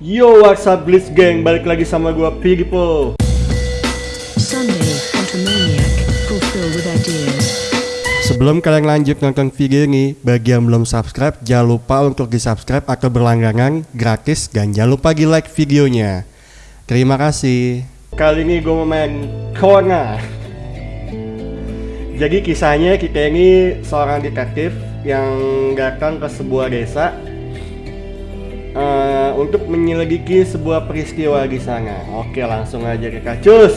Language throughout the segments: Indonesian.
Yo, what's up Blitz Gang? Balik lagi sama gua ideas. Sebelum kalian lanjut nonton video ini, bagi yang belum subscribe, jangan lupa untuk di-subscribe atau berlangganan gratis dan jangan lupa di-like videonya. Terima kasih. Kali ini gue mau main Kona. Jadi kisahnya kita ini seorang detektif yang datang ke sebuah desa untuk menyelidiki sebuah peristiwa di sana. Oke, langsung aja kita cus.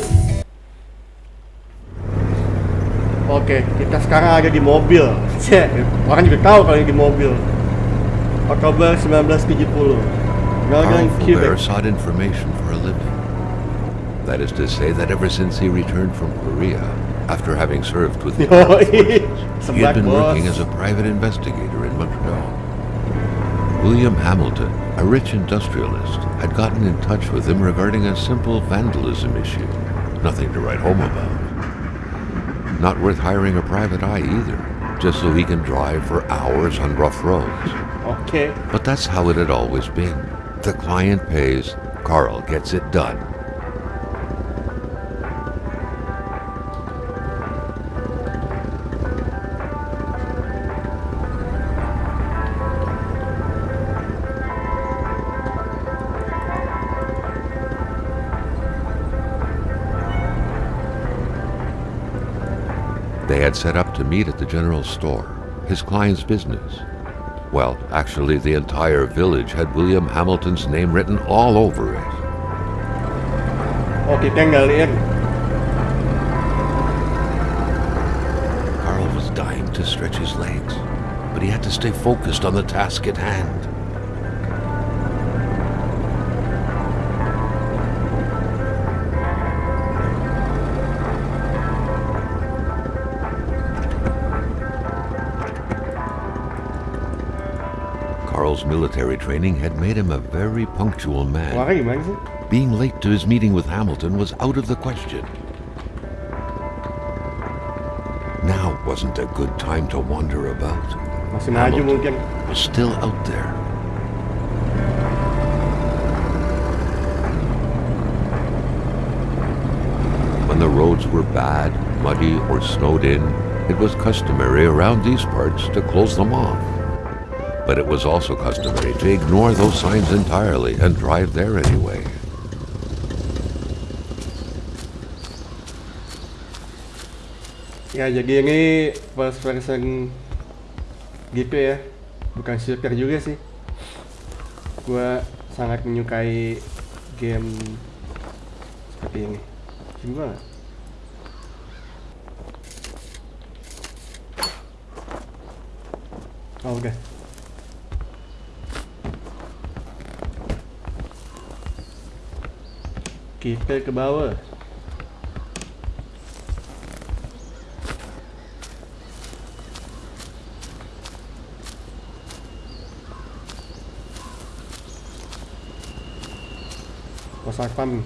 Oke, kita sekarang ada di mobil. Cek, orang juga tahu kalau ini di mobil. Oktober 1970. Northern Quebec. Sought information for a living. That is to say that ever since he returned from Korea, after having served with the forces, he had been working as a private investigator in Montreal. William Hamilton, a rich industrialist, had gotten in touch with him regarding a simple vandalism issue. Nothing to write home about. Not worth hiring a private eye either, just so he can drive for hours on rough roads. Okay. But that's how it had always been. The client pays, Carl gets it done. Had set up to meet at the general store, his client's business. Well, actually, the entire village had William Hamilton's name written all over it. Carl was dying to stretch his legs, but he had to stay focused on the task at hand. Carl's military training had made him a very punctual man. Sih? Being late to his meeting with Hamilton was out of the question. Now wasn't a good time to wander about. Hamilton was still out there. When the roads were bad, muddy, or snowed in, it was customary around these parts to close them off. But it was also customary to ignore those signs entirely and drive there anyway. Ya jadi ini first person gitu ya, bukan shooter juga sih. Gua sangat menyukai game seperti ini. Banget. Oh udah. Kita ke bawah. Pos satpam.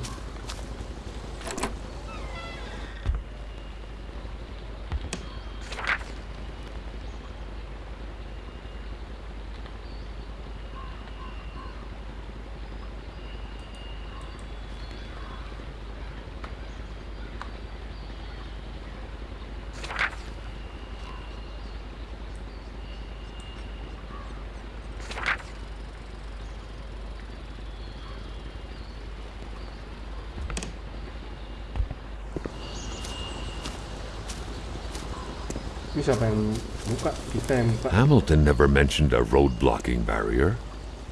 Hamilton never mentioned a road blocking barrier.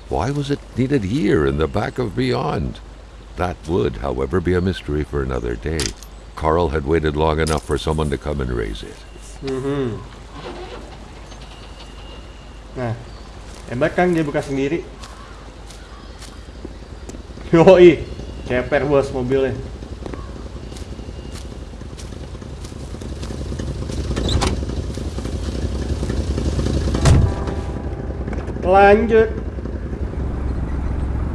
Why was it needed here in the back of Beyond? That would, however, be a mystery for another day. Carl had waited long enough for someone to come and raise it. Mm-hmm. Nah, hebat kan dia buka sendiri. Yoi, ceper bos mobilnya.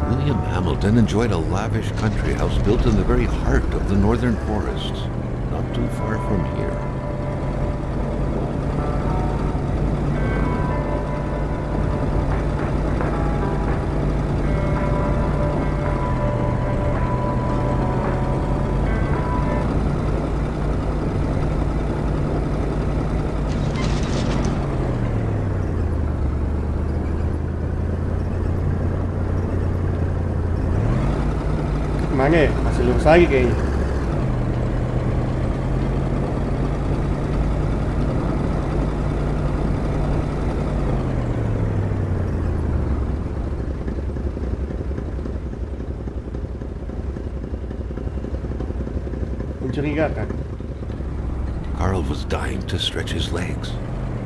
William Hamilton enjoyed a lavish country house built in the very heart of the northern forests, not too far from here. Kemana? Masih kayaknya. Carl was dying to stretch his legs,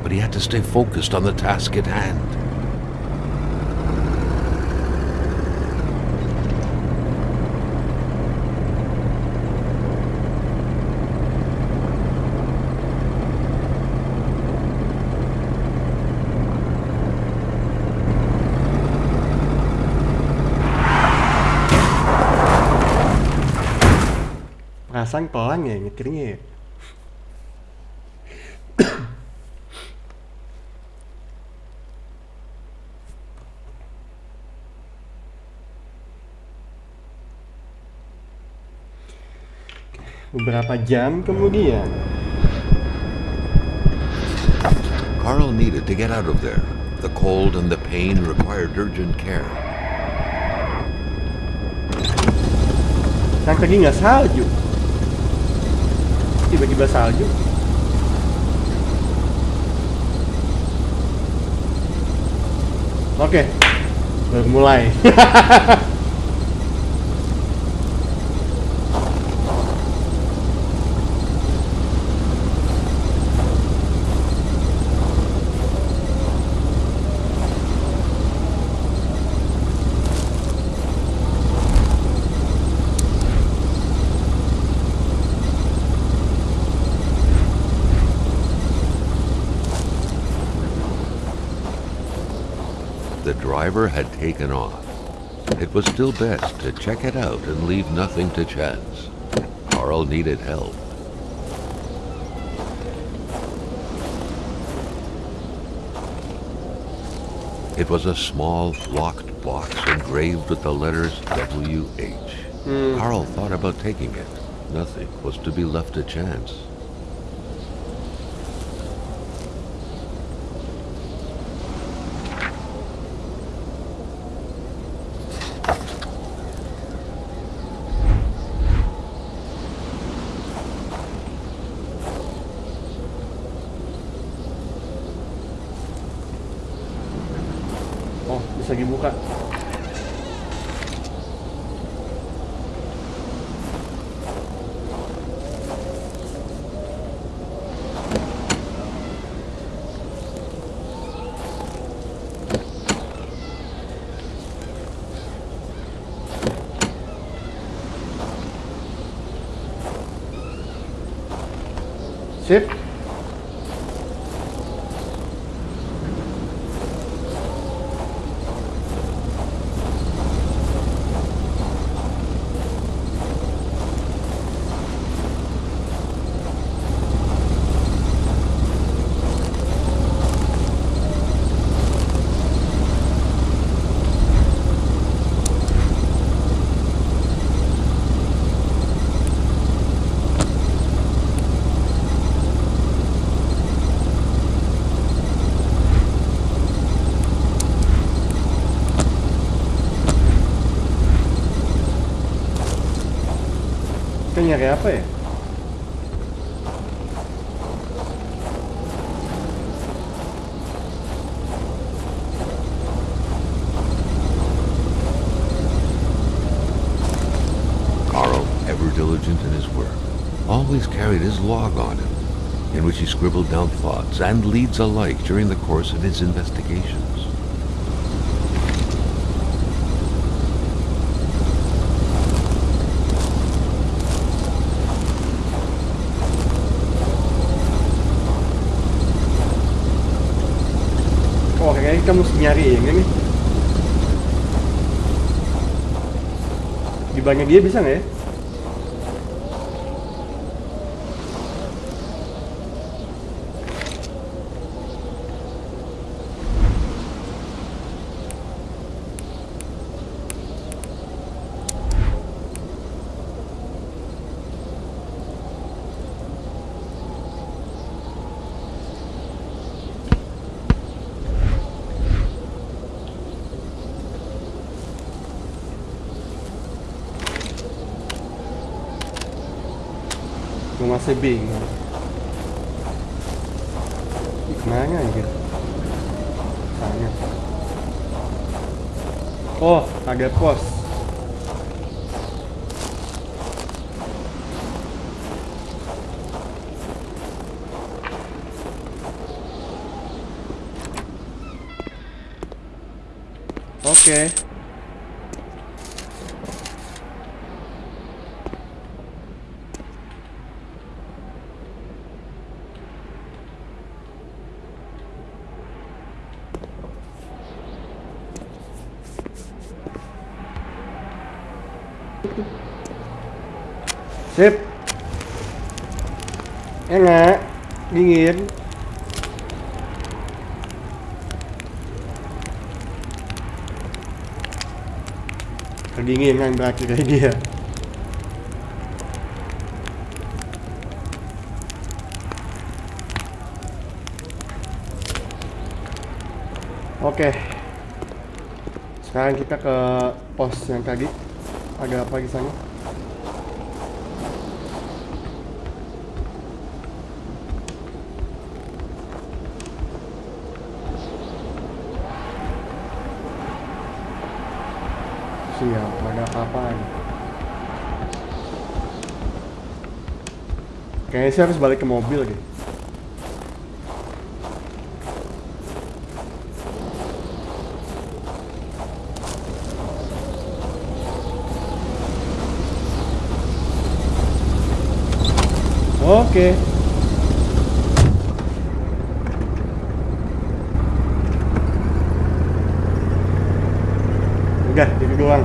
but he had to stay focused on the task at hand. Perasaan pelan ya nyetirnya ya. Beberapa jam kemudian, Carl needed to get out of there. The cold and the pain required urgent care. kan tadi nggak salju. Tiba-tiba salju. Oke, baru mulai. driver had taken off. It was still best to check it out and leave nothing to chance. Carl needed help. It was a small, locked box engraved with the letters W.H. Hmm. Carl thought about taking it. Nothing was to be left to chance. Kita nyari apa ya? Carl, ever diligent in his work, always carried his log on him, in which he scribbled down thoughts and leads alike during the course of his investigations. Kita mesti nyari ini nih. Di banyak dia bisa nggak ya? Bingung. Ih, Ke mana anjir? Sana. Oh, ada pos. Oke. Sip. Enak, dingin. Kedinginan berakhir dia. Oke. Sekarang kita ke pos yang tadi. Ada apa di? Siap, ada apa-apaan. Kayaknya sih harus balik ke mobil deh. Oke. Udah, itu doang.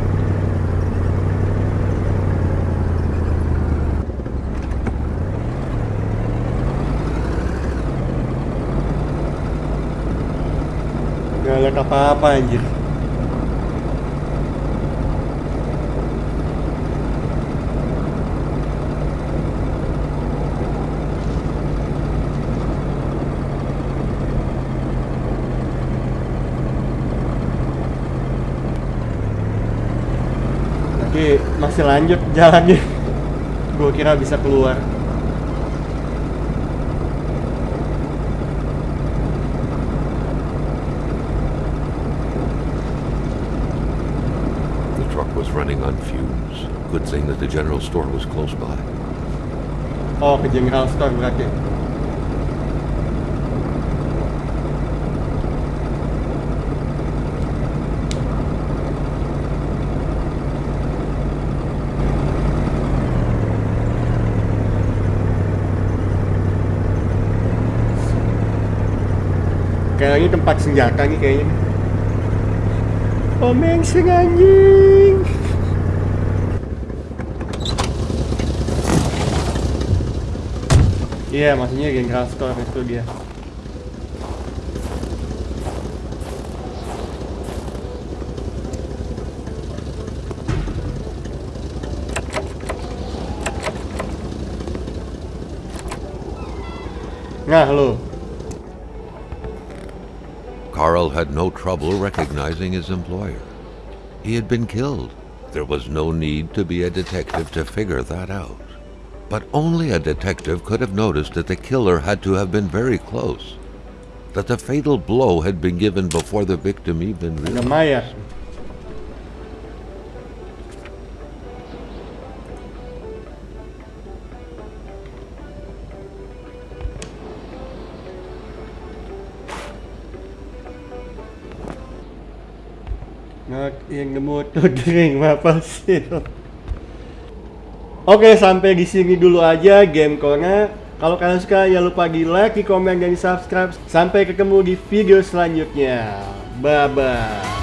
Gak liat apa-apa anjir. Tapi masih lanjut jalannya. Gue kira bisa keluar. The truck was running on fumes. Good thing that the general store was close by. Oh, ke General Store berarti. Tempat senjata nih kayaknya. Oh, mengseng anjing. Iya, maksudnya General Store itu dia. Nah, lo. Carl had no trouble recognizing his employer. He had been killed. There was no need to be a detective to figure that out. But only a detective could have noticed that the killer had to have been very close. That the fatal blow had been given before the victim even realized. Yang tuh kering apa sih? Oke sampai di sini dulu aja game corner. Kalau kalian suka jangan lupa di like, di komen dan di subscribe. Sampai ketemu di video selanjutnya. Bye bye.